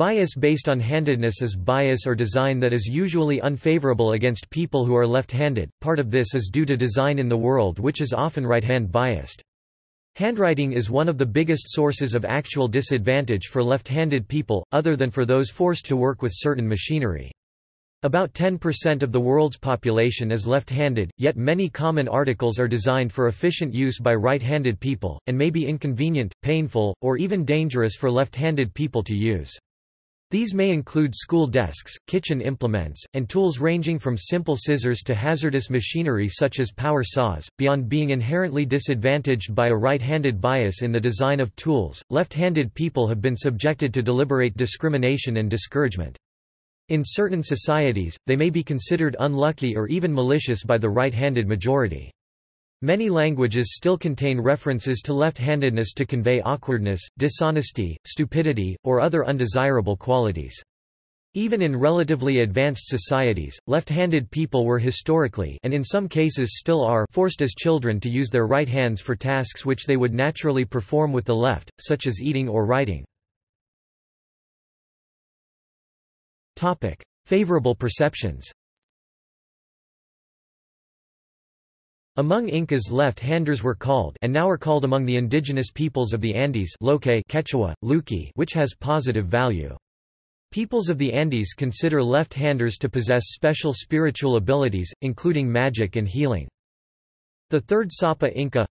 Bias based on handedness is bias or design that is usually unfavorable against people who are left-handed. Part of this is due to design in the world which is often right-hand biased. Handwriting is one of the biggest sources of actual disadvantage for left-handed people, other than for those forced to work with certain machinery. About 10% of the world's population is left-handed, yet many common articles are designed for efficient use by right-handed people, and may be inconvenient, painful, or even dangerous for left-handed people to use. These may include school desks, kitchen implements, and tools ranging from simple scissors to hazardous machinery such as power saws. Beyond being inherently disadvantaged by a right-handed bias in the design of tools, left-handed people have been subjected to deliberate discrimination and discouragement. In certain societies, they may be considered unlucky or even malicious by the right-handed majority. Many languages still contain references to left-handedness to convey awkwardness, dishonesty, stupidity, or other undesirable qualities. Even in relatively advanced societies, left-handed people were historically and in some cases still are forced as children to use their right hands for tasks which they would naturally perform with the left, such as eating or writing. Topic: Favorable perceptions. Among Incas left-handers were called and now are called among the indigenous peoples of the Andes Loke Quechua, Luki which has positive value. Peoples of the Andes consider left-handers to possess special spiritual abilities, including magic and healing. The third Sapa Inca,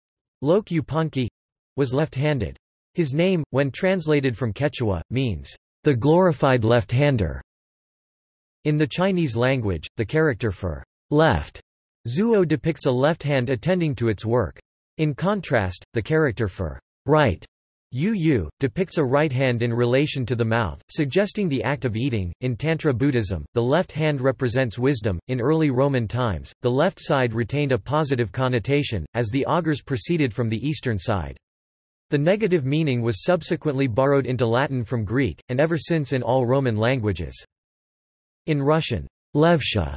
Lloque Yupanqui, was left-handed. His name, when translated from Quechua, means, the glorified left-hander. In the Chinese language, the character for left zuo depicts a left hand attending to its work. In contrast, the character for right Yu Yu, depicts a right hand in relation to the mouth, suggesting the act of eating. In Tantra Buddhism, the left hand represents wisdom. In early Roman times, the left side retained a positive connotation, as the augurs proceeded from the eastern side. The negative meaning was subsequently borrowed into Latin from Greek, and ever since in all Roman languages. In Russian, levsha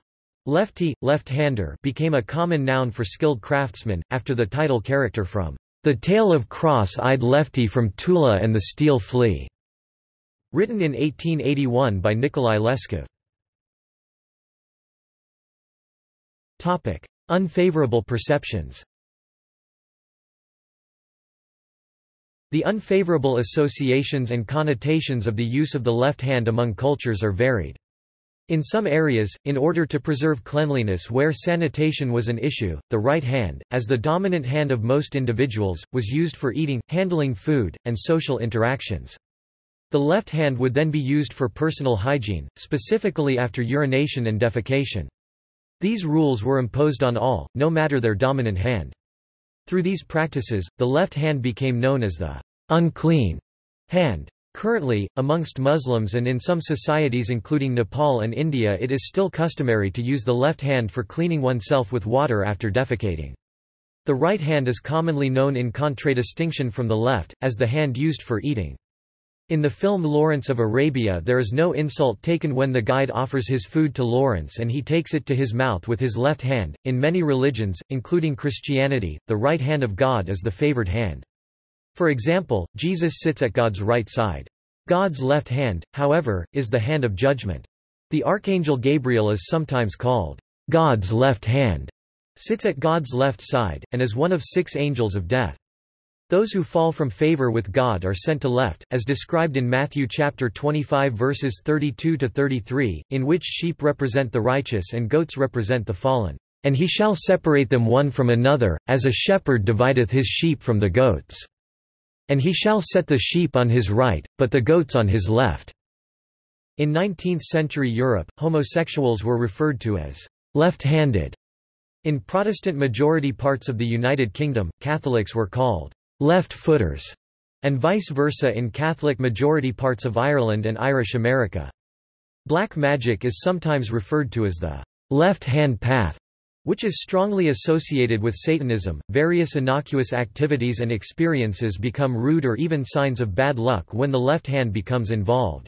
lefty, left-hander became a common noun for skilled craftsmen, after the title character from The Tale of Cross-Eyed Lefty from Tula and the Steel Flea, written in 1881 by Nikolai Leskov. Topic: Unfavorable perceptions. The unfavorable associations and connotations of the use of the left hand among cultures are varied. In some areas, in order to preserve cleanliness where sanitation was an issue, the right hand, as the dominant hand of most individuals, was used for eating, handling food, and social interactions. The left hand would then be used for personal hygiene, specifically after urination and defecation. These rules were imposed on all, no matter their dominant hand. Through these practices, the left hand became known as the unclean hand. Currently, amongst Muslims and in some societies including Nepal and India it is still customary to use the left hand for cleaning oneself with water after defecating. The right hand is commonly known in contradistinction from the left, as the hand used for eating. In the film Lawrence of Arabia there is no insult taken when the guide offers his food to Lawrence and he takes it to his mouth with his left hand. In many religions, including Christianity, the right hand of God is the favored hand. For example, Jesus sits at God's right side. God's left hand, however, is the hand of judgment. The archangel Gabriel is sometimes called God's left hand, sits at God's left side, and is one of six angels of death. Those who fall from favor with God are sent to left, as described in Matthew chapter 25 verses 32 to 33, in which sheep represent the righteous and goats represent the fallen. And he shall separate them one from another, as a shepherd divideth his sheep from the goats. And he shall set the sheep on his right, but the goats on his left." In 19th-century Europe, homosexuals were referred to as left-handed. In Protestant-majority parts of the United Kingdom, Catholics were called left-footers, and vice versa in Catholic-majority parts of Ireland and Irish America. Black magic is sometimes referred to as the left-hand path which is strongly associated with Satanism. Various innocuous activities and experiences become rude or even signs of bad luck when the left hand becomes involved.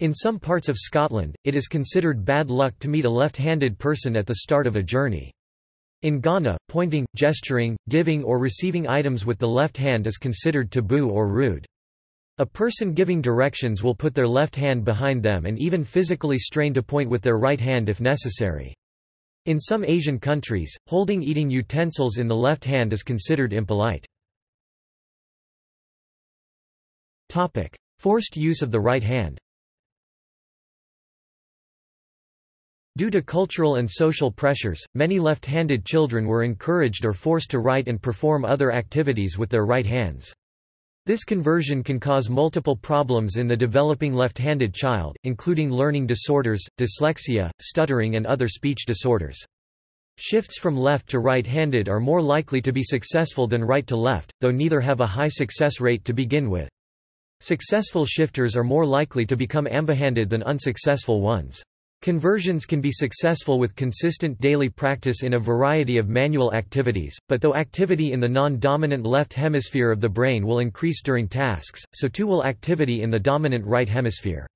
In some parts of Scotland, it is considered bad luck to meet a left-handed person at the start of a journey. In Ghana, pointing, gesturing, giving or receiving items with the left hand is considered taboo or rude. A person giving directions will put their left hand behind them and even physically strain to point with their right hand if necessary. In some Asian countries, holding eating utensils in the left hand is considered impolite. Topic: Forced use of the right hand Due to cultural and social pressures, many left-handed children were encouraged or forced to write and perform other activities with their right hands. This conversion can cause multiple problems in the developing left-handed child, including learning disorders, dyslexia, stuttering and other speech disorders. Shifts from left to right-handed are more likely to be successful than right to left, though neither have a high success rate to begin with. Successful shifters are more likely to become ambihanded than unsuccessful ones. Conversions can be successful with consistent daily practice in a variety of manual activities, but though activity in the non-dominant left hemisphere of the brain will increase during tasks, so too will activity in the dominant right hemisphere.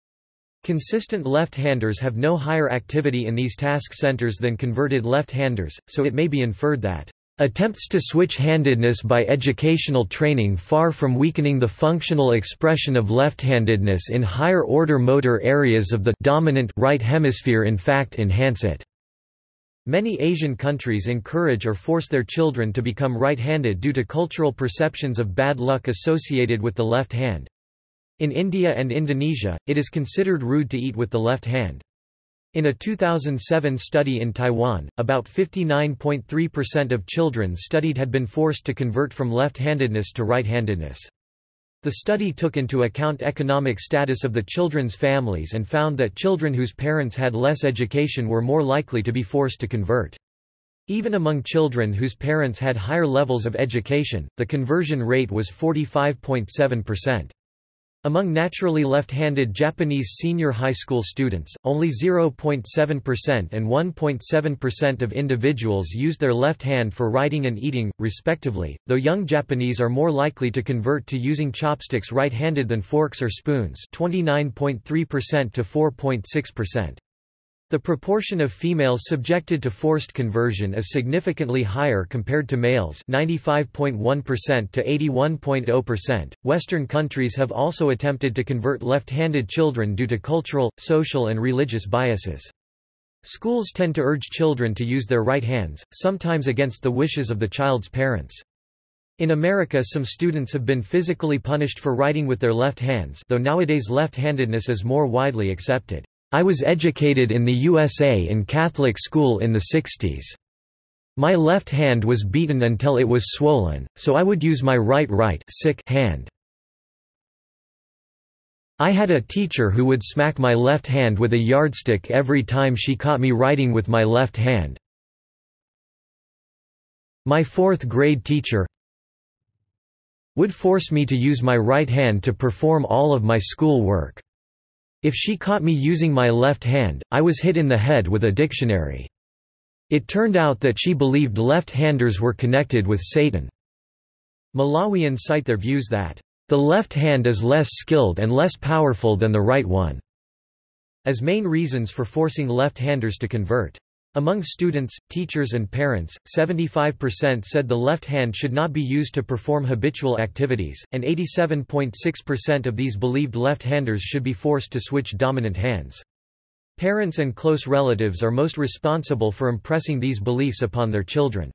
Consistent left-handers have no higher activity in these task centers than converted left-handers, so it may be inferred that Attempts to switch-handedness by educational training far from weakening the functional expression of left-handedness in higher-order motor areas of the dominant right hemisphere in fact enhance it. Many Asian countries encourage or force their children to become right-handed due to cultural perceptions of bad luck associated with the left hand. In India and Indonesia, it is considered rude to eat with the left hand. In a 2007 study in Taiwan, about 59.3% of children studied had been forced to convert from left-handedness to right-handedness. The study took into account economic status of the children's families and found that children whose parents had less education were more likely to be forced to convert. Even among children whose parents had higher levels of education, the conversion rate was 45.7%. Among naturally left-handed Japanese senior high school students, only 0.7% and 1.7% of individuals used their left hand for writing and eating, respectively, though young Japanese are more likely to convert to using chopsticks right-handed than forks or spoons 29.3% to 4.6%. The proportion of females subjected to forced conversion is significantly higher compared to males 95.1% to 81.0%. Western countries have also attempted to convert left-handed children due to cultural, social and religious biases. Schools tend to urge children to use their right hands, sometimes against the wishes of the child's parents. In America some students have been physically punished for writing with their left hands though nowadays left-handedness is more widely accepted. I was educated in the USA in Catholic school in the 60s. My left hand was beaten until it was swollen, so I would use my right right sick hand. I had a teacher who would smack my left hand with a yardstick every time she caught me writing with my left hand. My fourth grade teacher would force me to use my right hand to perform all of my school work. If she caught me using my left hand, I was hit in the head with a dictionary. It turned out that she believed left-handers were connected with Satan. Malawians cite their views that, "...the left hand is less skilled and less powerful than the right one," as main reasons for forcing left-handers to convert. Among students, teachers and parents, 75% said the left hand should not be used to perform habitual activities, and 87.6% of these believed left-handers should be forced to switch dominant hands. Parents and close relatives are most responsible for impressing these beliefs upon their children.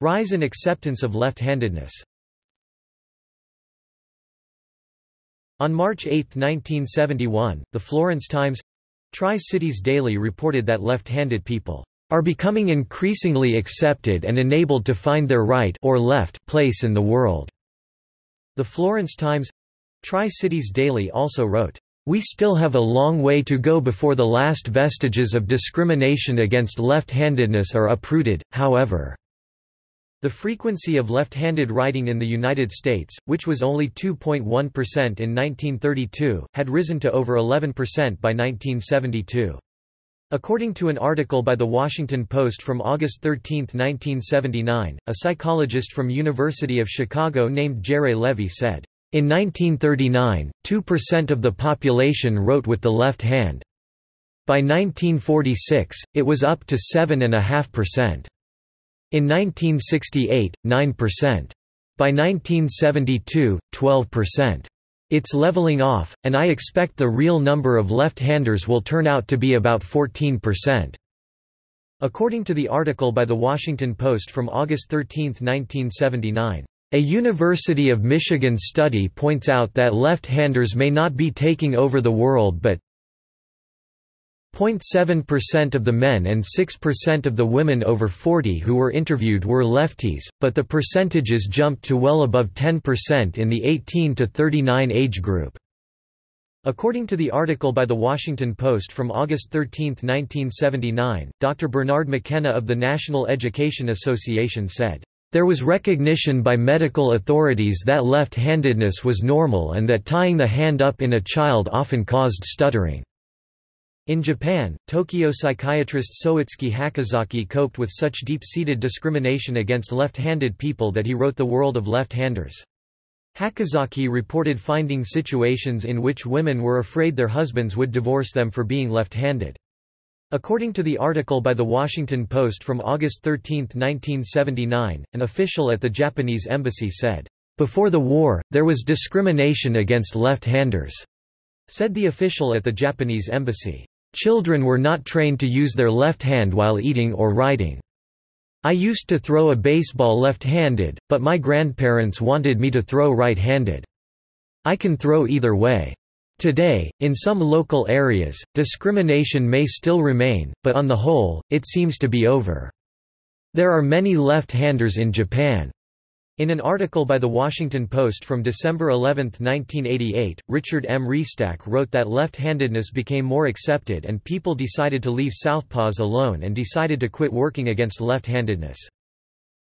Rise in acceptance of left-handedness On March 8, 1971, the Florence Times Tri-Cities Daily reported that left-handed people are becoming increasingly accepted and enabled to find their right or left place in the world. The Florence Times Tri-Cities Daily also wrote, We still have a long way to go before the last vestiges of discrimination against left-handedness are uprooted, however. The frequency of left-handed writing in the United States, which was only 2.1% in 1932, had risen to over 11% by 1972. According to an article by The Washington Post from August 13, 1979, a psychologist from University of Chicago named Jerre Levy said, In 1939, 2% of the population wrote with the left hand. By 1946, it was up to 7.5%. In 1968, 9%. By 1972, 12%. It's leveling off, and I expect the real number of left-handers will turn out to be about 14%. According to the article by The Washington Post from August 13, 1979, a University of Michigan study points out that left-handers may not be taking over the world but 0.7% of the men and 6% of the women over 40 who were interviewed were lefties, but the percentages jumped to well above 10% in the 18 to 39 age group. According to the article by The Washington Post from August 13, 1979, Dr. Bernard McKenna of the National Education Association said, there was recognition by medical authorities that left-handedness was normal and that tying the hand up in a child often caused stuttering. In Japan, Tokyo psychiatrist Soitsuki Hakozaki coped with such deep-seated discrimination against left-handed people that he wrote The World of Left-Handers. Hakozaki reported finding situations in which women were afraid their husbands would divorce them for being left-handed. According to the article by The Washington Post from August 13, 1979, an official at the Japanese embassy said, "...before the war, there was discrimination against left-handers," said the official at the Japanese embassy. Children were not trained to use their left hand while eating or writing. I used to throw a baseball left-handed, but my grandparents wanted me to throw right-handed. I can throw either way. Today, in some local areas, discrimination may still remain, but on the whole, it seems to be over. There are many left-handers in Japan. In an article by The Washington Post from December 11, 1988, Richard M. Restak wrote that left-handedness became more accepted and people decided to leave southpaws alone and decided to quit working against left-handedness.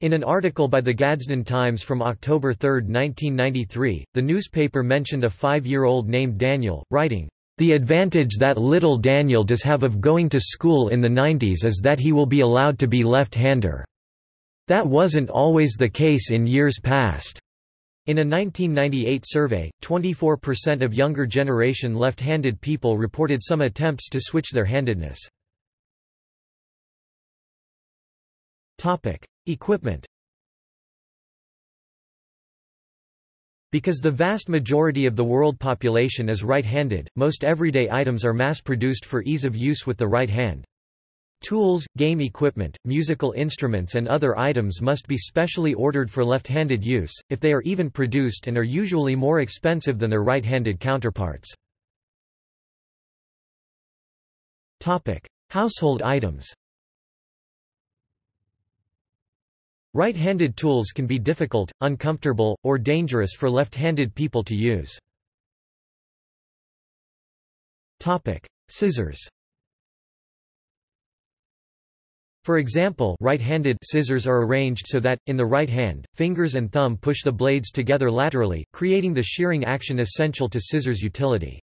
In an article by the Gadsden Times from October 3, 1993, the newspaper mentioned a five-year-old named Daniel, writing, "...the advantage that little Daniel does have of going to school in the 90s is that he will be allowed to be left-hander." That wasn't always the case in years past. In a 1998 survey, 24% of younger generation left-handed people reported some attempts to switch their handedness. Topic: Equipment Because the vast majority of the world population is right-handed, most everyday items are mass-produced for ease of use with the right hand. Tools, game equipment, musical instruments and other items must be specially ordered for left-handed use, if they are even produced and are usually more expensive than their right-handed counterparts. Household items Right-handed tools can be difficult, uncomfortable, or dangerous for left-handed people to use. Scissors For example right-handed scissors are arranged so that, in the right hand, fingers and thumb push the blades together laterally, creating the shearing action essential to scissors utility.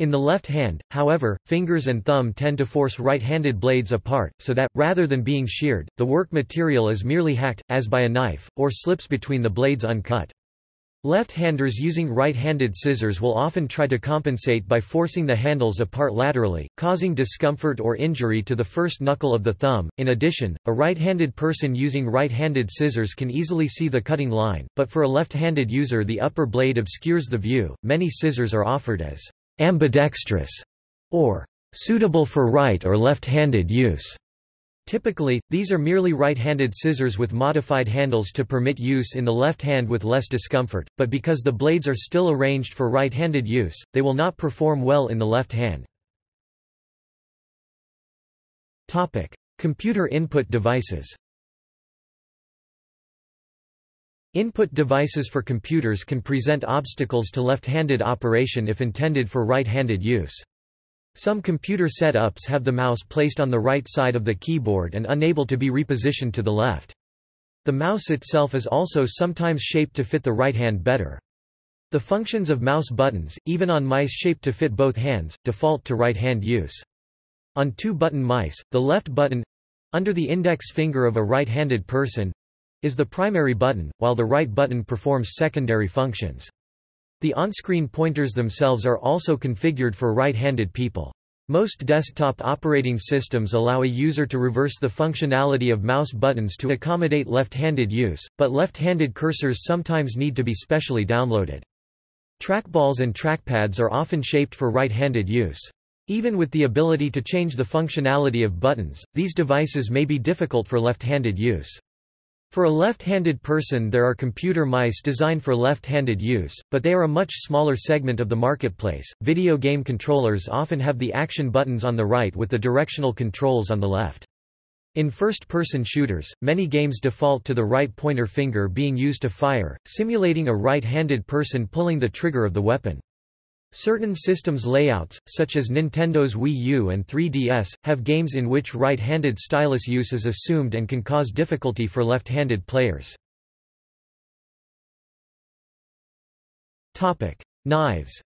In the left hand, however, fingers and thumb tend to force right-handed blades apart, so that, rather than being sheared, the work material is merely hacked, as by a knife, or slips between the blades uncut. Left-handers using right-handed scissors will often try to compensate by forcing the handles apart laterally, causing discomfort or injury to the first knuckle of the thumb. In addition, a right-handed person using right-handed scissors can easily see the cutting line, but for a left-handed user the upper blade obscures the view. Many scissors are offered as ambidextrous or suitable for right or left-handed use. Typically, these are merely right-handed scissors with modified handles to permit use in the left hand with less discomfort, but because the blades are still arranged for right-handed use, they will not perform well in the left hand. Computer input devices Input devices for computers can present obstacles to left-handed operation if intended for right-handed use. Some computer setups have the mouse placed on the right side of the keyboard and unable to be repositioned to the left. The mouse itself is also sometimes shaped to fit the right hand better. The functions of mouse buttons, even on mice shaped to fit both hands, default to right-hand use. On two-button mice, the left button—under the index finger of a right-handed person—is the primary button, while the right button performs secondary functions. The on-screen pointers themselves are also configured for right-handed people. Most desktop operating systems allow a user to reverse the functionality of mouse buttons to accommodate left-handed use, but left-handed cursors sometimes need to be specially downloaded. Trackballs and trackpads are often shaped for right-handed use. Even with the ability to change the functionality of buttons, these devices may be difficult for left-handed use. For a left-handed person there are computer mice designed for left-handed use, but they are a much smaller segment of the marketplace. Video game controllers often have the action buttons on the right with the directional controls on the left. In first-person shooters, many games default to the right pointer finger being used to fire, simulating a right-handed person pulling the trigger of the weapon. Certain systems layouts, such as Nintendo's Wii U and 3DS, have games in which right-handed stylus use is assumed and can cause difficulty for left-handed players. Knives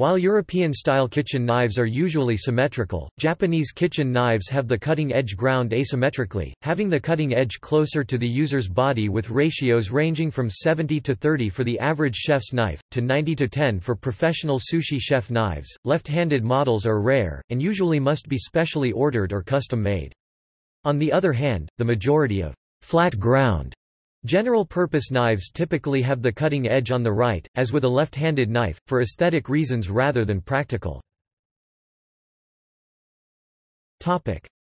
While European-style kitchen knives are usually symmetrical, Japanese kitchen knives have the cutting edge ground asymmetrically, having the cutting edge closer to the user's body with ratios ranging from 70 to 30 for the average chef's knife, to 90 to 10 for professional sushi chef knives. Left-handed models are rare, and usually must be specially ordered or custom-made. On the other hand, the majority of flat ground General-purpose knives typically have the cutting edge on the right, as with a left-handed knife, for aesthetic reasons rather than practical.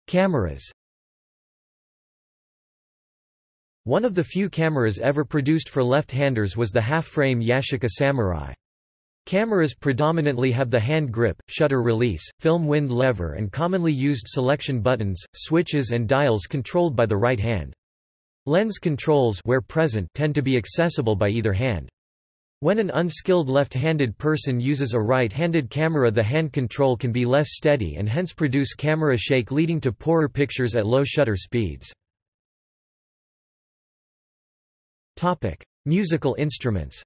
Cameras One of the few cameras ever produced for left-handers was the half-frame Yashica Samurai. Cameras predominantly have the hand grip, shutter release, film wind lever and commonly used selection buttons, switches and dials controlled by the right hand. Lens controls where present tend to be accessible by either hand. When an unskilled left-handed person uses a right-handed camera the hand control can be less steady and hence produce camera shake leading to poorer pictures at low shutter speeds. Musical instruments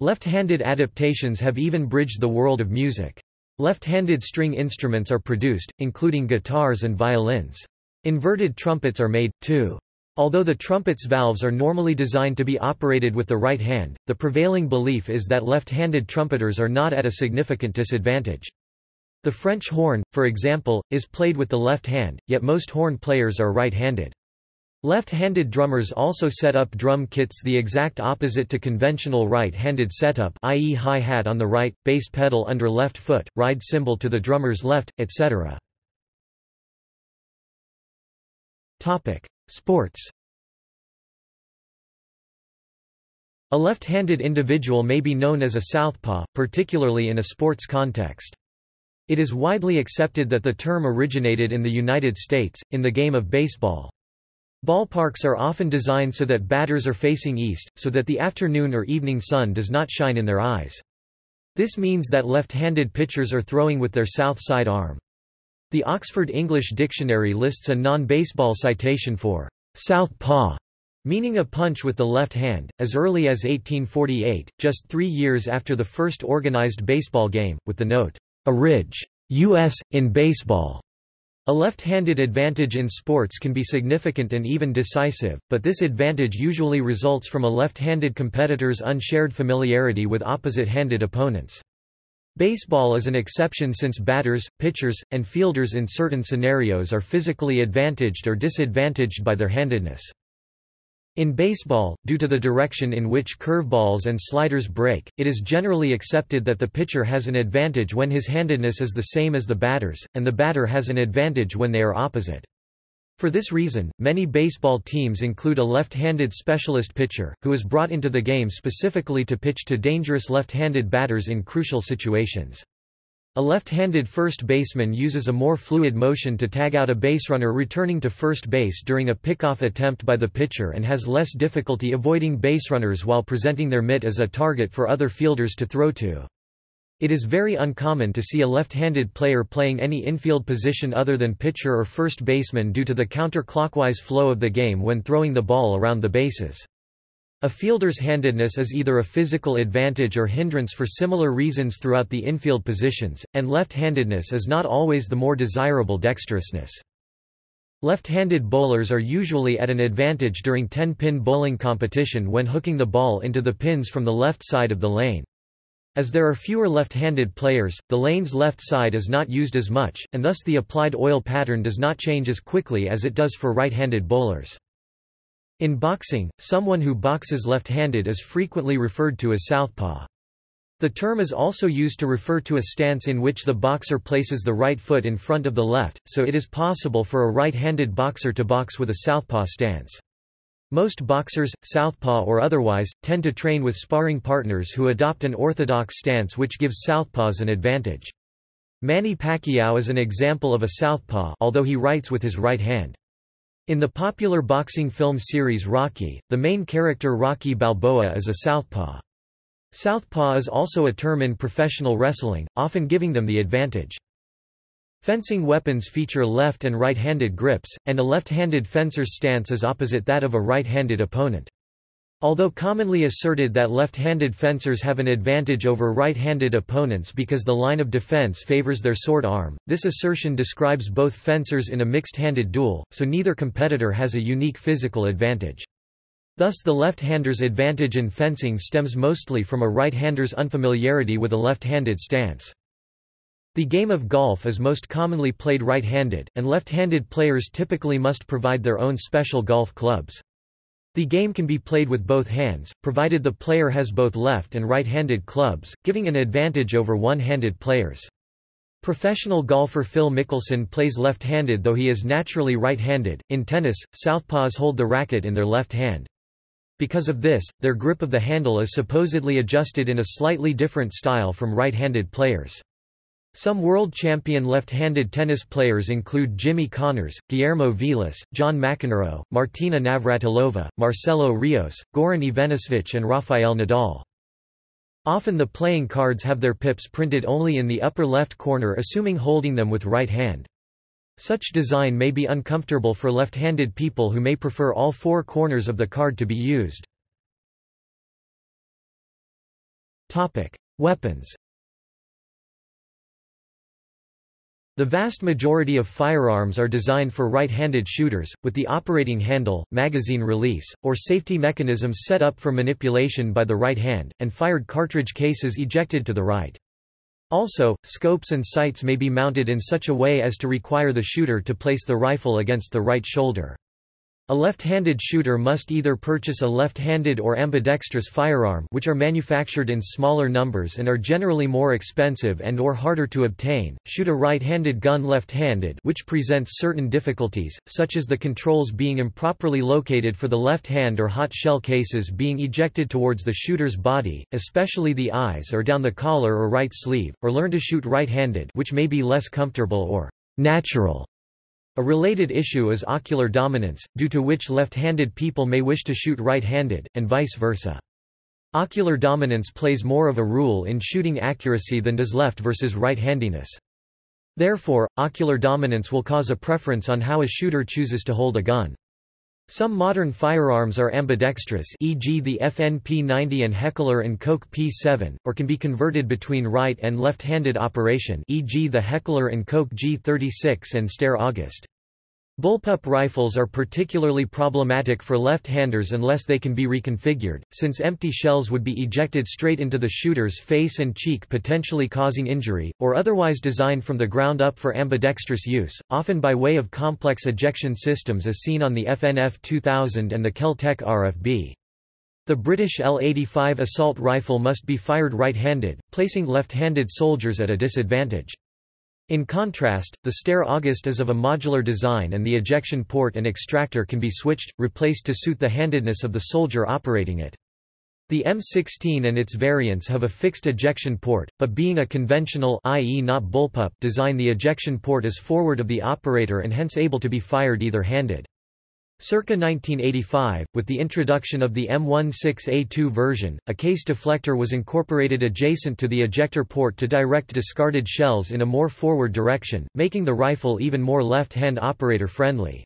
Left-handed adaptations have even bridged the world of music. Left-handed string instruments are produced, including guitars and violins. Inverted trumpets are made, too. Although the trumpet's valves are normally designed to be operated with the right hand, the prevailing belief is that left-handed trumpeters are not at a significant disadvantage. The French horn, for example, is played with the left hand, yet most horn players are right-handed. Left-handed drummers also set up drum kits the exact opposite to conventional right-handed setup i.e. hi-hat on the right, bass pedal under left foot, ride cymbal to the drummer's left, etc. Topic: Sports. A left-handed individual may be known as a southpaw, particularly in a sports context. It is widely accepted that the term originated in the United States, in the game of baseball. Ballparks are often designed so that batters are facing east, so that the afternoon or evening sun does not shine in their eyes. This means that left-handed pitchers are throwing with their south side arm. The Oxford English Dictionary lists a non-baseball citation for south paw, meaning a punch with the left hand, as early as 1848, just three years after the first organized baseball game, with the note, a ridge, U.S., in baseball. A left-handed advantage in sports can be significant and even decisive, but this advantage usually results from a left-handed competitor's unshared familiarity with opposite-handed opponents. Baseball is an exception since batters, pitchers, and fielders in certain scenarios are physically advantaged or disadvantaged by their handedness. In baseball, due to the direction in which curveballs and sliders break, it is generally accepted that the pitcher has an advantage when his handedness is the same as the batter's, and the batter has an advantage when they are opposite. For this reason, many baseball teams include a left-handed specialist pitcher, who is brought into the game specifically to pitch to dangerous left-handed batters in crucial situations. A left-handed first baseman uses a more fluid motion to tag out a baserunner returning to first base during a pickoff attempt by the pitcher and has less difficulty avoiding baserunners while presenting their mitt as a target for other fielders to throw to. It is very uncommon to see a left-handed player playing any infield position other than pitcher or first baseman due to the counterclockwise flow of the game when throwing the ball around the bases. A fielder's handedness is either a physical advantage or hindrance for similar reasons throughout the infield positions, and left-handedness is not always the more desirable dexterousness. Left-handed bowlers are usually at an advantage during 10-pin bowling competition when hooking the ball into the pins from the left side of the lane. As there are fewer left-handed players, the lane's left side is not used as much, and thus the applied oil pattern does not change as quickly as it does for right-handed bowlers. In boxing, someone who boxes left-handed is frequently referred to as southpaw. The term is also used to refer to a stance in which the boxer places the right foot in front of the left, so it is possible for a right-handed boxer to box with a southpaw stance. Most boxers, southpaw or otherwise, tend to train with sparring partners who adopt an orthodox stance which gives southpaws an advantage. Manny Pacquiao is an example of a southpaw although he writes with his right hand. In the popular boxing film series Rocky, the main character Rocky Balboa is a southpaw. Southpaw is also a term in professional wrestling, often giving them the advantage. Fencing weapons feature left and right-handed grips, and a left-handed fencer's stance is opposite that of a right-handed opponent. Although commonly asserted that left-handed fencers have an advantage over right-handed opponents because the line of defense favors their sword arm, this assertion describes both fencers in a mixed-handed duel, so neither competitor has a unique physical advantage. Thus the left-hander's advantage in fencing stems mostly from a right-hander's unfamiliarity with a left-handed stance. The game of golf is most commonly played right-handed, and left-handed players typically must provide their own special golf clubs. The game can be played with both hands, provided the player has both left and right-handed clubs, giving an advantage over one-handed players. Professional golfer Phil Mickelson plays left-handed though he is naturally right-handed. In tennis, southpaws hold the racket in their left hand. Because of this, their grip of the handle is supposedly adjusted in a slightly different style from right-handed players. Some world champion left-handed tennis players include Jimmy Connors, Guillermo Vilas, John McEnroe, Martina Navratilova, Marcelo Rios, Goran Ivanisevic and Rafael Nadal. Often the playing cards have their pips printed only in the upper left corner assuming holding them with right hand. Such design may be uncomfortable for left-handed people who may prefer all four corners of the card to be used. Weapons The vast majority of firearms are designed for right-handed shooters, with the operating handle, magazine release, or safety mechanisms set up for manipulation by the right hand, and fired cartridge cases ejected to the right. Also, scopes and sights may be mounted in such a way as to require the shooter to place the rifle against the right shoulder. A left-handed shooter must either purchase a left-handed or ambidextrous firearm which are manufactured in smaller numbers and are generally more expensive and or harder to obtain, shoot a right-handed gun left-handed which presents certain difficulties, such as the controls being improperly located for the left hand or hot shell cases being ejected towards the shooter's body, especially the eyes or down the collar or right sleeve, or learn to shoot right-handed which may be less comfortable or natural a related issue is ocular dominance, due to which left-handed people may wish to shoot right-handed, and vice versa. Ocular dominance plays more of a role in shooting accuracy than does left versus right-handiness. Therefore, ocular dominance will cause a preference on how a shooter chooses to hold a gun. Some modern firearms are ambidextrous e.g. the FN P90 and Heckler & Koch P7, or can be converted between right and left-handed operation e.g. the Heckler & Koch G36 and Steyr August. Bullpup rifles are particularly problematic for left-handers unless they can be reconfigured, since empty shells would be ejected straight into the shooter's face and cheek potentially causing injury, or otherwise designed from the ground up for ambidextrous use, often by way of complex ejection systems as seen on the FN F2000 and the Kel-Tec RFB. The British L-85 assault rifle must be fired right-handed, placing left-handed soldiers at a disadvantage. In contrast, the Steyr August is of a modular design and the ejection port and extractor can be switched, replaced to suit the handedness of the soldier operating it. The M16 and its variants have a fixed ejection port, but being a conventional i.e. not bullpup design the ejection port is forward of the operator and hence able to be fired either-handed. Circa 1985, with the introduction of the M16A2 version, a case deflector was incorporated adjacent to the ejector port to direct discarded shells in a more forward direction, making the rifle even more left-hand operator-friendly.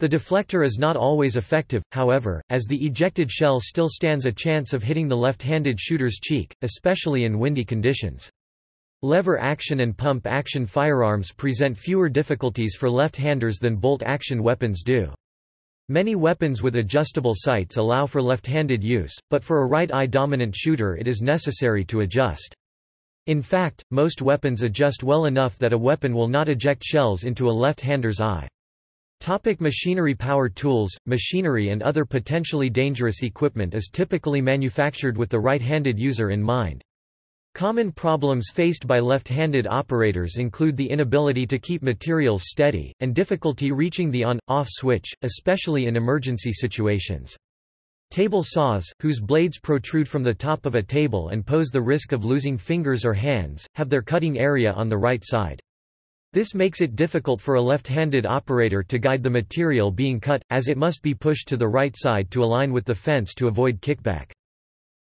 The deflector is not always effective, however, as the ejected shell still stands a chance of hitting the left-handed shooter's cheek, especially in windy conditions. Lever action and pump action firearms present fewer difficulties for left-handers than bolt action weapons do. Many weapons with adjustable sights allow for left-handed use, but for a right-eye dominant shooter it is necessary to adjust. In fact, most weapons adjust well enough that a weapon will not eject shells into a left-hander's eye. Topic machinery Power tools, machinery and other potentially dangerous equipment is typically manufactured with the right-handed user in mind. Common problems faced by left-handed operators include the inability to keep materials steady, and difficulty reaching the on-off switch, especially in emergency situations. Table saws, whose blades protrude from the top of a table and pose the risk of losing fingers or hands, have their cutting area on the right side. This makes it difficult for a left-handed operator to guide the material being cut, as it must be pushed to the right side to align with the fence to avoid kickback.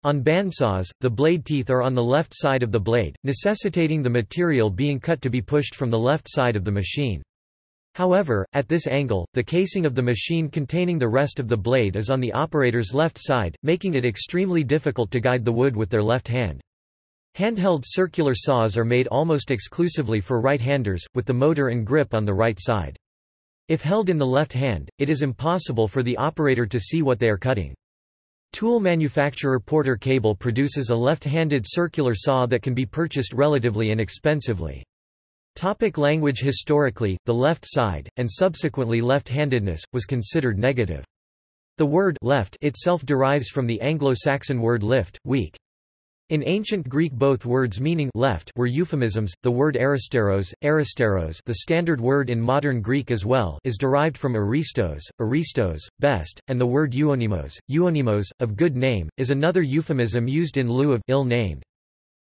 On bandsaws, the blade teeth are on the left side of the blade, necessitating the material being cut to be pushed from the left side of the machine. However, at this angle, the casing of the machine containing the rest of the blade is on the operator's left side, making it extremely difficult to guide the wood with their left hand. Handheld circular saws are made almost exclusively for right-handers, with the motor and grip on the right side. If held in the left hand, it is impossible for the operator to see what they are cutting. Tool manufacturer Porter Cable produces a left-handed circular saw that can be purchased relatively inexpensively. Topic language Historically, the left side, and subsequently left-handedness, was considered negative. The word left itself derives from the Anglo-Saxon word lift, weak. In ancient Greek both words meaning left were euphemisms. The word aristeros, aristeros, the standard word in modern Greek as well, is derived from aristos, aristos, best, and the word euonymos, euonymos, of good name, is another euphemism used in lieu of ill-named.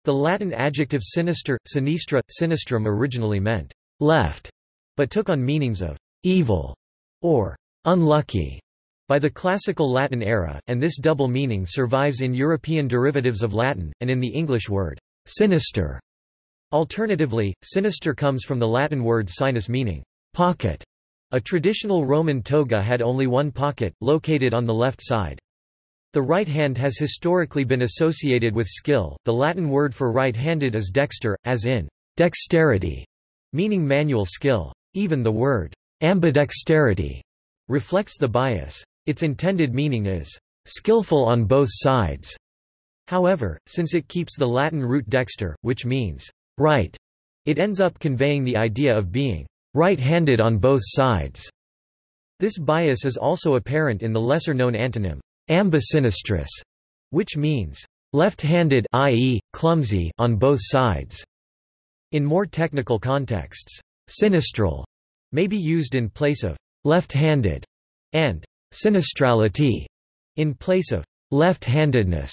The Latin adjective sinister, sinistra, sinistrum originally meant left, but took on meanings of evil or unlucky. By the Classical Latin era, and this double meaning survives in European derivatives of Latin, and in the English word, sinister. Alternatively, sinister comes from the Latin word sinus meaning, pocket. A traditional Roman toga had only one pocket, located on the left side. The right hand has historically been associated with skill. The Latin word for right-handed is dexter, as in dexterity, meaning manual skill. Even the word ambidexterity reflects the bias. Its intended meaning is, skillful on both sides. However, since it keeps the Latin root dexter, which means right, it ends up conveying the idea of being right-handed on both sides. This bias is also apparent in the lesser-known antonym, ambisinistris, which means left-handed i.e., clumsy on both sides. In more technical contexts, sinistral may be used in place of left-handed and sinistrality in place of left-handedness.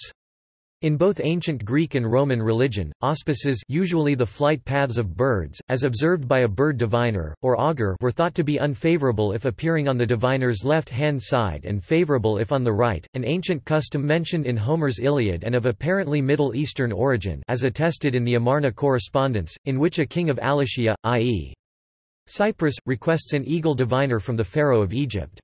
In both ancient Greek and Roman religion, auspices usually the flight paths of birds, as observed by a bird diviner, or augur were thought to be unfavorable if appearing on the diviner's left-hand side and favorable if on the right, an ancient custom mentioned in Homer's Iliad and of apparently Middle Eastern origin as attested in the Amarna correspondence, in which a king of Alashiya, i.e. Cyprus, requests an eagle diviner from the pharaoh of Egypt.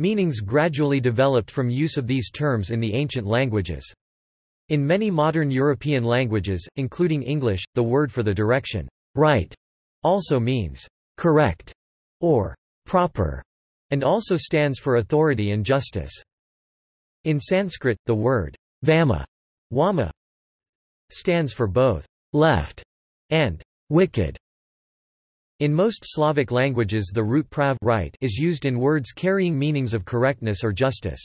Meanings gradually developed from use of these terms in the ancient languages. In many modern European languages, including English, the word for the direction, right, also means correct or proper, and also stands for authority and justice. In Sanskrit, the word vama, wama, stands for both left and wicked. In most Slavic languages the root prav right is used in words carrying meanings of correctness or justice.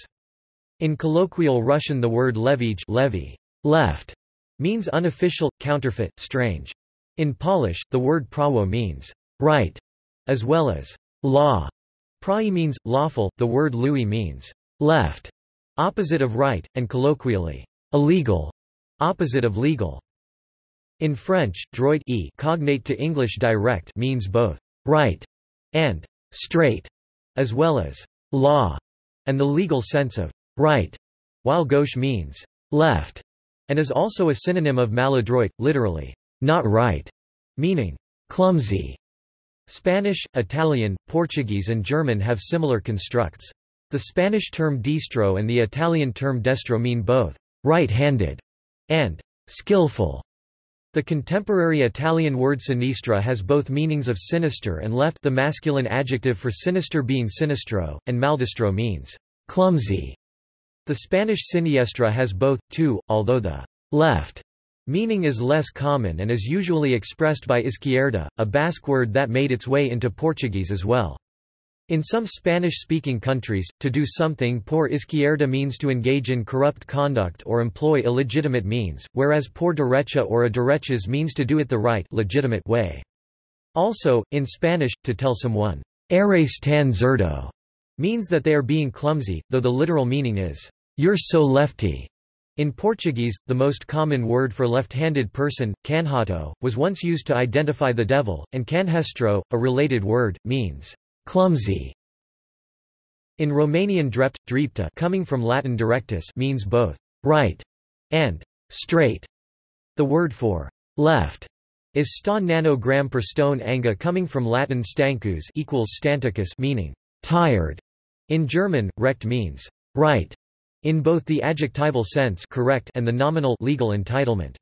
In colloquial Russian the word levij levy, left, means unofficial, counterfeit, strange. In Polish, the word prawo means right, as well as law. Prawy means lawful, the word lui means left, opposite of right, and colloquially, illegal, opposite of legal. In French, droit e cognate to English direct means both right and straight, as well as law, and the legal sense of right, while gauche means left, and is also a synonym of maladroit, literally not right, meaning clumsy. Spanish, Italian, Portuguese and German have similar constructs. The Spanish term diestro and the Italian term destro mean both right-handed and skillful. The contemporary Italian word sinistra has both meanings of sinister and left the masculine adjective for sinister being sinistro, and maldestro means clumsy. The Spanish siniestra has both, too, although the left meaning is less common and is usually expressed by izquierda, a Basque word that made its way into Portuguese as well. In some Spanish-speaking countries, to do something por izquierda means to engage in corrupt conduct or employ illegitimate means, whereas por derecha or a derechas means to do it the right legitimate way. Also, in Spanish, to tell someone, eres tan zurdo, means that they are being clumsy, though the literal meaning is, you're so lefty. In Portuguese, the most common word for left-handed person, canhoto, was once used to identify the devil, and canhestro, a related word, means clumsy. In Romanian drept, drepta coming from Latin directus means both right and straight. The word for left is sta nanogram per stone anga coming from Latin stancus equals stanticus meaning tired. In German, recht means right in both the adjectival sense correct and the nominal legal entitlement.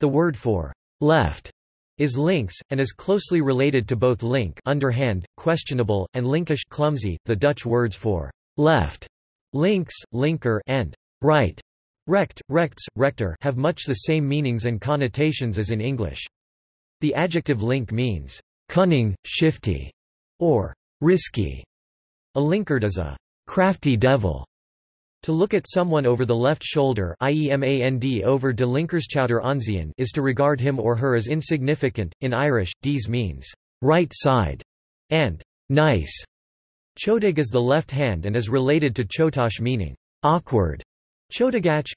The word for left is links, and is closely related to both link underhand, questionable, and linkish clumsy, the Dutch words for left, links, linker, and right, recht, rechts, rechter have much the same meanings and connotations as in English. The adjective link means cunning, shifty, or risky. A linkard is a crafty devil. To look at someone over the left shoulder IEMAND over is to regard him or her as insignificant. In Irish, dies means right side and nice. Ciotóg is the left hand and is related to ciotach meaning awkward. Ciotógach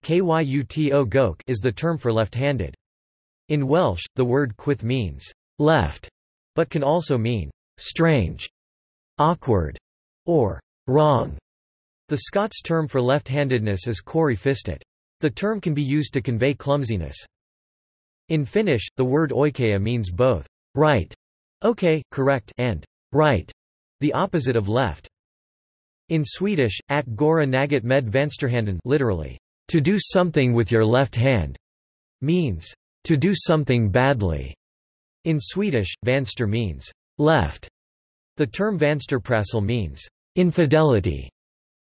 is the term for left-handed. In Welsh, the word chwith means left, but can also mean strange, awkward, or wrong. The Scots term for left-handedness is corrie-fisted. The term can be used to convey clumsiness. In Finnish, the word oikea means both right, okay, correct, and right, the opposite of left. In Swedish, at gora naget med vänsterhanden literally, to do something with your left hand, means to do something badly. In Swedish, vänster means left. The term vänsterprassel means infidelity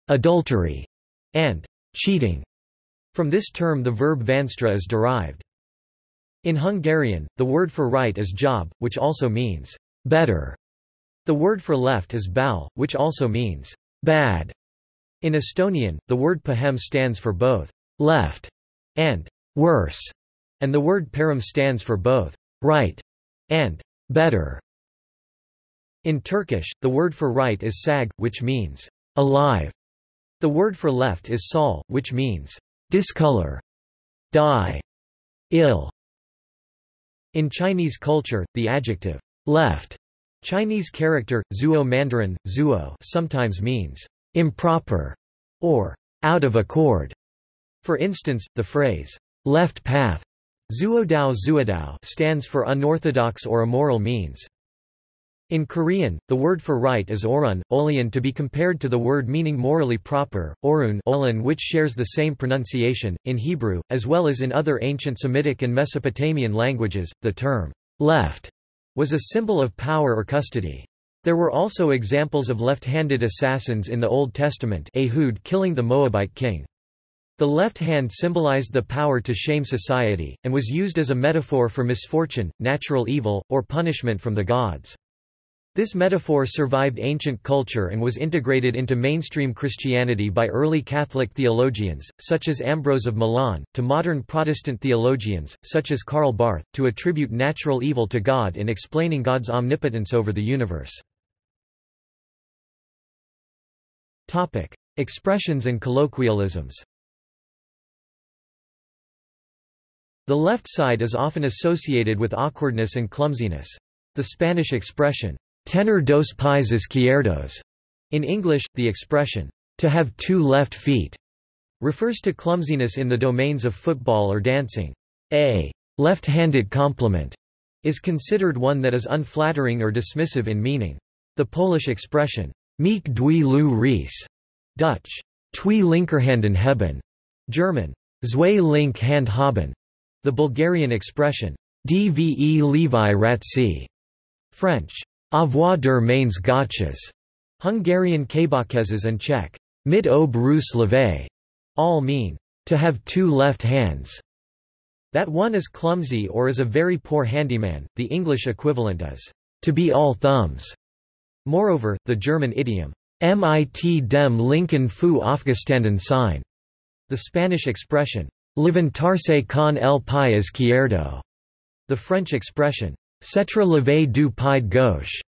adultery, and cheating. From this term the verb vanstra is derived. In Hungarian, the word for right is jobb, which also means better. The word for left is bal, which also means bad. In Estonian, the word pahem stands for both left and worse, and the word parem stands for both right and better. In Turkish, the word for right is sag, which means alive. The word for left is sol, which means discolor, die, ill. In Chinese culture, the adjective left Chinese character, zuo Mandarin, zuo sometimes means improper or out of accord. For instance, the phrase left path zuodao zuodao stands for unorthodox or immoral means. In Korean, the word for right is orun, olian to be compared to the word meaning morally proper, orun olin which shares the same pronunciation. In Hebrew, as well as in other ancient Semitic and Mesopotamian languages, the term left was a symbol of power or custody. There were also examples of left-handed assassins in the Old Testament Ehud killing the Moabite king. The left hand symbolized the power to shame society, and was used as a metaphor for misfortune, natural evil, or punishment from the gods. This metaphor survived ancient culture and was integrated into mainstream Christianity by early Catholic theologians, such as Ambrose of Milan, to modern Protestant theologians, such as Karl Barth, to attribute natural evil to God in explaining God's omnipotence over the universe. Expressions and colloquialisms The left side is often associated with awkwardness and clumsiness. The Spanish expression, Tener dos pies izquierdos. In English, the expression, to have two left feet, refers to clumsiness in the domains of football or dancing. A left-handed compliment is considered one that is unflattering or dismissive in meaning. The Polish expression, meek dwie lu reis, Dutch, twee linkerhanden hebben, German, zwei link hand haben, the Bulgarian expression, Dve Levi Ratsi, French, Avoir der mains gauches, Hungarian Kabakeszes and Czech, Mit ob Rus leve, all mean, to have two left hands. That one is clumsy or is a very poor handyman, the English equivalent is, to be all thumbs. Moreover, the German idiom, mit dem linken Fu aufgestanden sein, the Spanish expression, levantarse con el pie izquierdo, the French expression, Cetra leve du pied gauche,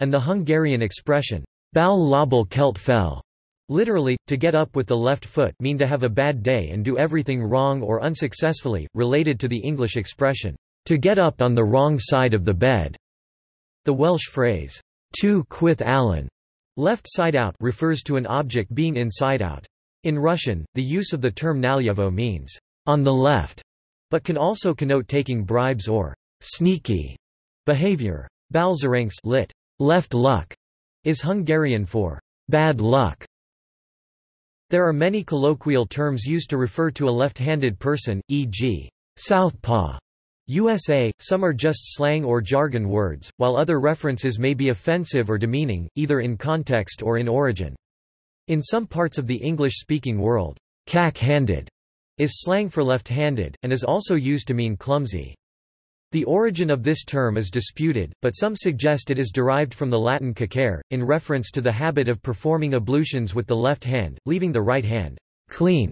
and the Hungarian expression, bal label kelt fel, literally, to get up with the left foot mean to have a bad day and do everything wrong or unsuccessfully, related to the English expression, to get up on the wrong side of the bed. The Welsh phrase, tu chwith allan, left side out refers to an object being inside out. In Russian, the use of the term nalyevo means, on the left, but can also connote taking bribes or sneaky behavior. Balszerencse lit. Left luck is Hungarian for bad luck. There are many colloquial terms used to refer to a left-handed person, e.g., southpaw, USA, some are just slang or jargon words, while other references may be offensive or demeaning, either in context or in origin. In some parts of the English-speaking world, cack-handed is slang for left-handed, and is also used to mean clumsy. The origin of this term is disputed, but some suggest it is derived from the Latin cacare, in reference to the habit of performing ablutions with the left hand, leaving the right hand clean.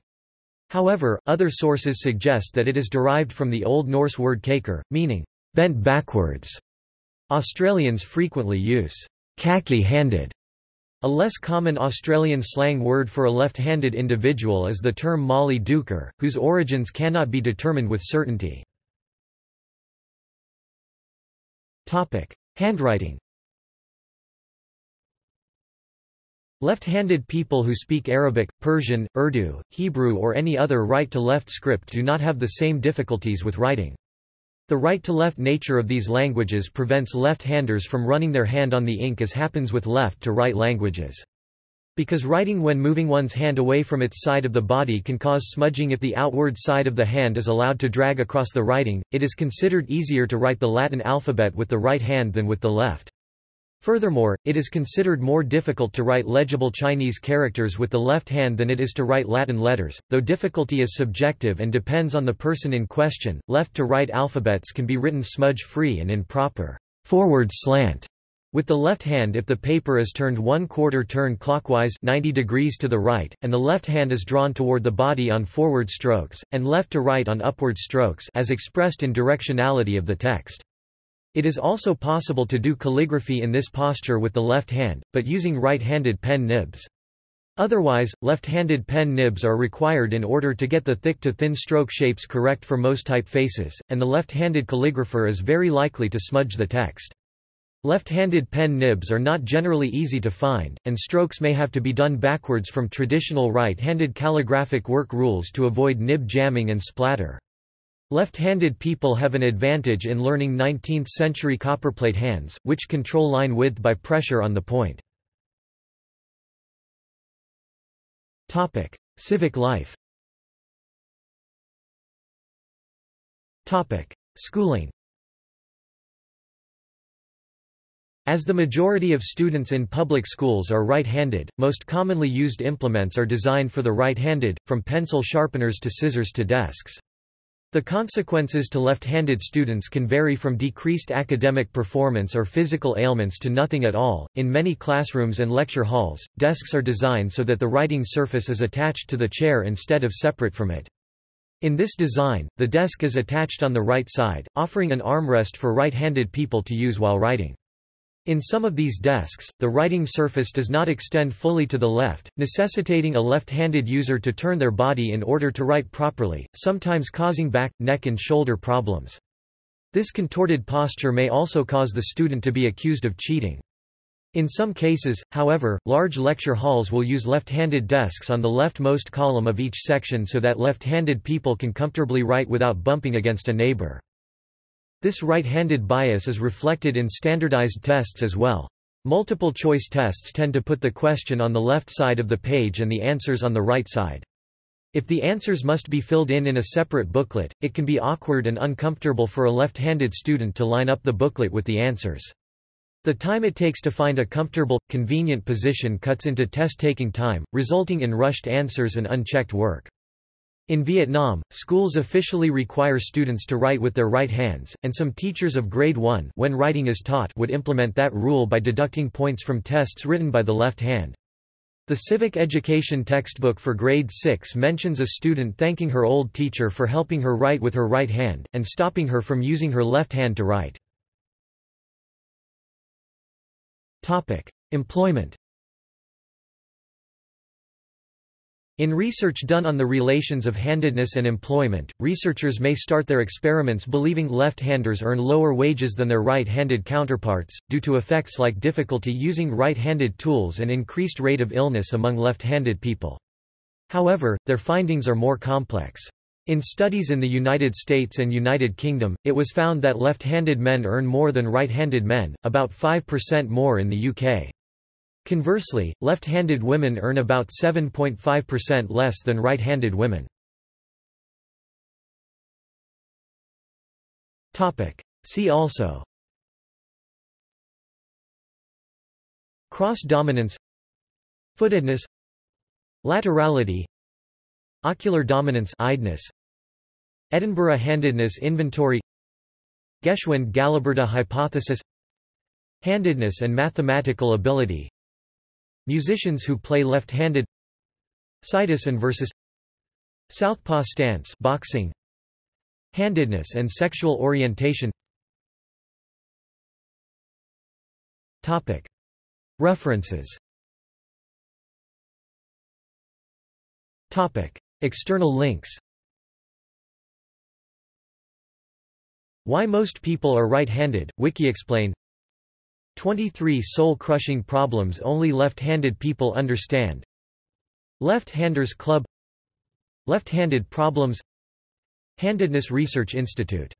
However, other sources suggest that it is derived from the Old Norse word keikr, meaning bent backwards. Australians frequently use cacky-handed. A less common Australian slang word for a left-handed individual is the term mollydooker, whose origins cannot be determined with certainty. Handwriting Left-handed people who speak Arabic, Persian, Urdu, Hebrew or any other right-to-left script do not have the same difficulties with writing. The right-to-left nature of these languages prevents left-handers from running their hand on the ink as happens with left-to-right languages. Because writing when moving one's hand away from its side of the body can cause smudging if the outward side of the hand is allowed to drag across the writing, it is considered easier to write the Latin alphabet with the right hand than with the left. Furthermore, it is considered more difficult to write legible Chinese characters with the left hand than it is to write Latin letters, though difficulty is subjective and depends on the person in question. Left to right alphabets can be written smudge free and in proper forward slant with the left hand if the paper is turned one quarter turn clockwise 90 degrees to the right, and the left hand is drawn toward the body on forward strokes, and left to right on upward strokes as expressed in directionality of the text. It is also possible to do calligraphy in this posture with the left hand, but using right-handed pen nibs. Otherwise, left-handed pen nibs are required in order to get the thick to thin stroke shapes correct for most typefaces, and the left-handed calligrapher is very likely to smudge the text. Left-handed pen nibs are not generally easy to find, and strokes may have to be done backwards from traditional right-handed calligraphic work rules to avoid nib jamming and splatter. Left-handed people have an advantage in learning 19th-century copperplate hands, which control line width by pressure on the point. Topic: Civic life Topic: Schooling As the majority of students in public schools are right-handed, most commonly used implements are designed for the right-handed, from pencil sharpeners to scissors to desks. The consequences to left-handed students can vary from decreased academic performance or physical ailments to nothing at all. In many classrooms and lecture halls, desks are designed so that the writing surface is attached to the chair instead of separate from it. In this design, the desk is attached on the right side, offering an armrest for right-handed people to use while writing. In some of these desks, the writing surface does not extend fully to the left, necessitating a left-handed user to turn their body in order to write properly, sometimes causing back, neck and shoulder problems. This contorted posture may also cause the student to be accused of cheating. In some cases, however, large lecture halls will use left-handed desks on the leftmost column of each section so that left-handed people can comfortably write without bumping against a neighbor. This right-handed bias is reflected in standardized tests as well. Multiple-choice tests tend to put the question on the left side of the page and the answers on the right side. If the answers must be filled in in a separate booklet, it can be awkward and uncomfortable for a left-handed student to line up the booklet with the answers. The time it takes to find a comfortable, convenient position cuts into test-taking time, resulting in rushed answers and unchecked work. In Vietnam, schools officially require students to write with their right hands, and some teachers of grade 1 when writing is taught would implement that rule by deducting points from tests written by the left hand. The civic education textbook for grade 6 mentions a student thanking her old teacher for helping her write with her right hand, and stopping her from using her left hand to write. Employment In research done on the relations of handedness and employment, researchers may start their experiments believing left-handers earn lower wages than their right-handed counterparts, due to effects like difficulty using right-handed tools and increased rate of illness among left-handed people. However, their findings are more complex. In studies in the United States and United Kingdom, it was found that left-handed men earn more than right-handed men, about 5% more in the UK. Conversely, left-handed women earn about 7.5% less than right-handed women. See also Cross-dominance Footedness Laterality Ocular dominance Eyedness, Edinburgh handedness inventory Geschwind-Galaburda hypothesis Handedness and mathematical ability Musicians who play left-handed Situs inversus Southpaw stance boxing Handedness and sexual orientation. Topic. References. Topic. External links. Why most people are right-handed, Wiki WikiExplain 23 soul-crushing problems only left-handed people understand. Left-Handers Club. Left-handed problems. Handedness Research Institute